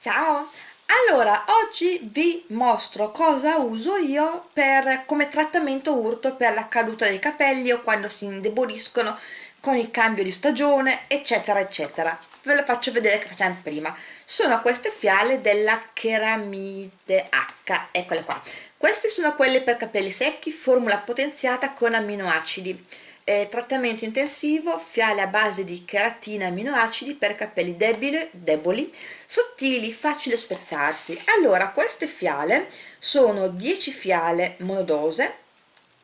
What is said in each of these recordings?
Ciao! Allora, oggi vi mostro cosa uso io per, come trattamento urto per la caduta dei capelli o quando si indeboliscono con il cambio di stagione, eccetera, eccetera. Ve lo faccio vedere che facciamo prima. Sono queste fiale della Ceramide H, eccole qua. Queste sono quelle per capelli secchi, formula potenziata con aminoacidi eh, trattamento intensivo, fiale a base di cheratina e aminoacidi per capelli debili, deboli, sottili, facili da spezzarsi. Allora, queste fiale sono 10 fiale monodose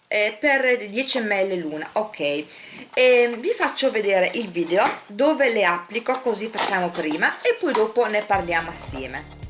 eh, per 10 ml l'una, ok. E vi faccio vedere il video dove le applico, così facciamo prima e poi dopo ne parliamo assieme.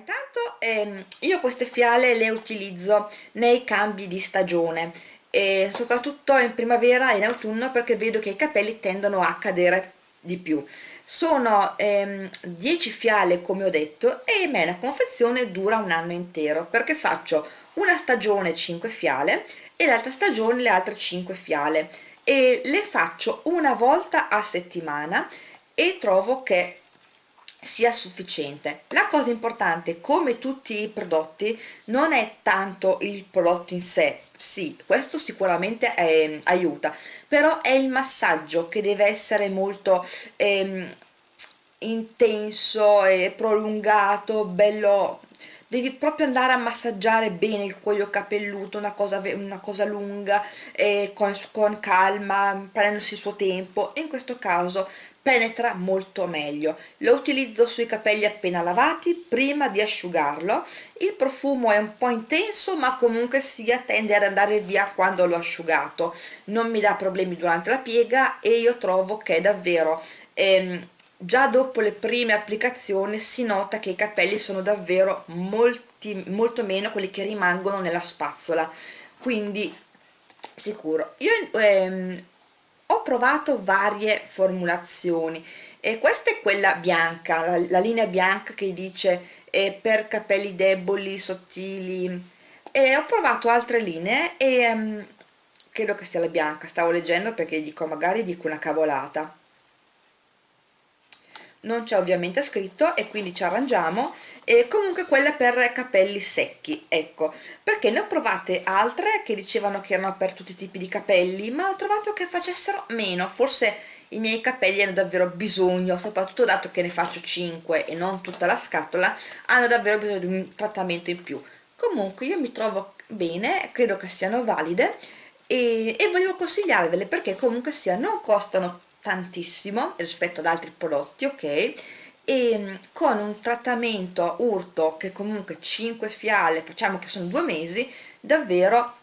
Intanto ehm, io queste fiale le utilizzo nei cambi di stagione e soprattutto in primavera e in autunno perché vedo che i capelli tendono a cadere di più. Sono ehm, 10 fiale come ho detto e me la confezione dura un anno intero perché faccio una stagione 5 fiale e l'altra stagione le altre 5 fiale. E le faccio una volta a settimana e trovo che sia sufficiente. La cosa importante come tutti i prodotti non è tanto il prodotto in sé. Sì questo sicuramente è, aiuta però è il massaggio che deve essere molto ehm, intenso e prolungato bello devi proprio andare a massaggiare bene il cuoio capelluto una cosa, una cosa lunga eh, con, con calma prendendosi il suo tempo. In questo caso penetra molto meglio. Lo utilizzo sui capelli appena lavati prima di asciugarlo. Il profumo è un po' intenso ma comunque sia tende ad andare via quando l'ho asciugato. Non mi dà problemi durante la piega e io trovo che è davvero ehm, già dopo le prime applicazioni si nota che i capelli sono davvero molti, molto meno quelli che rimangono nella spazzola. Quindi sicuro. Io ehm, ho provato varie formulazioni e questa è quella bianca, la, la linea bianca che dice eh, per capelli deboli, sottili e ho provato altre linee e um, credo che sia la bianca, stavo leggendo perché dico magari dico una cavolata non c'è ovviamente scritto e quindi ci arrangiamo. E comunque quella per capelli secchi ecco. Perché ne ho provate altre che dicevano che erano per tutti i tipi di capelli ma ho trovato che facessero meno. Forse i miei capelli hanno davvero bisogno soprattutto dato che ne faccio 5 e non tutta la scatola hanno davvero bisogno di un trattamento in più. Comunque io mi trovo bene credo che siano valide e, e volevo consigliarvele perché comunque sia non costano tantissimo rispetto ad altri prodotti ok? E mm, con un trattamento urto che comunque 5 fiale facciamo che sono due mesi davvero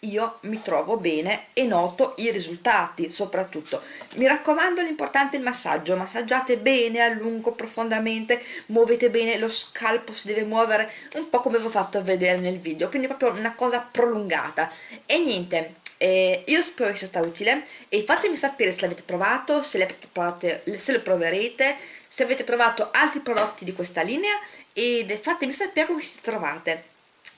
io mi trovo bene e noto i risultati soprattutto. Mi raccomando l'importante è il massaggio. Massaggiate bene a lungo profondamente muovete bene lo scalpo si deve muovere un po' come vi ho fatto vedere nel video. Quindi proprio una cosa prolungata. E niente eh, io spero che sia stato utile e fatemi sapere se l'avete provato, se, provate, se lo proverete, se avete provato altri prodotti di questa linea e fatemi sapere come si trovate.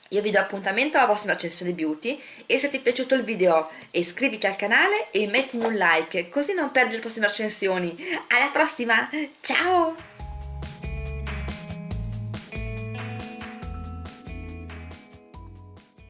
Io vi do appuntamento alla prossima recensione beauty e se ti è piaciuto il video iscriviti al canale e mettimi un like così non perdi le prossime recensioni. Alla prossima, ciao!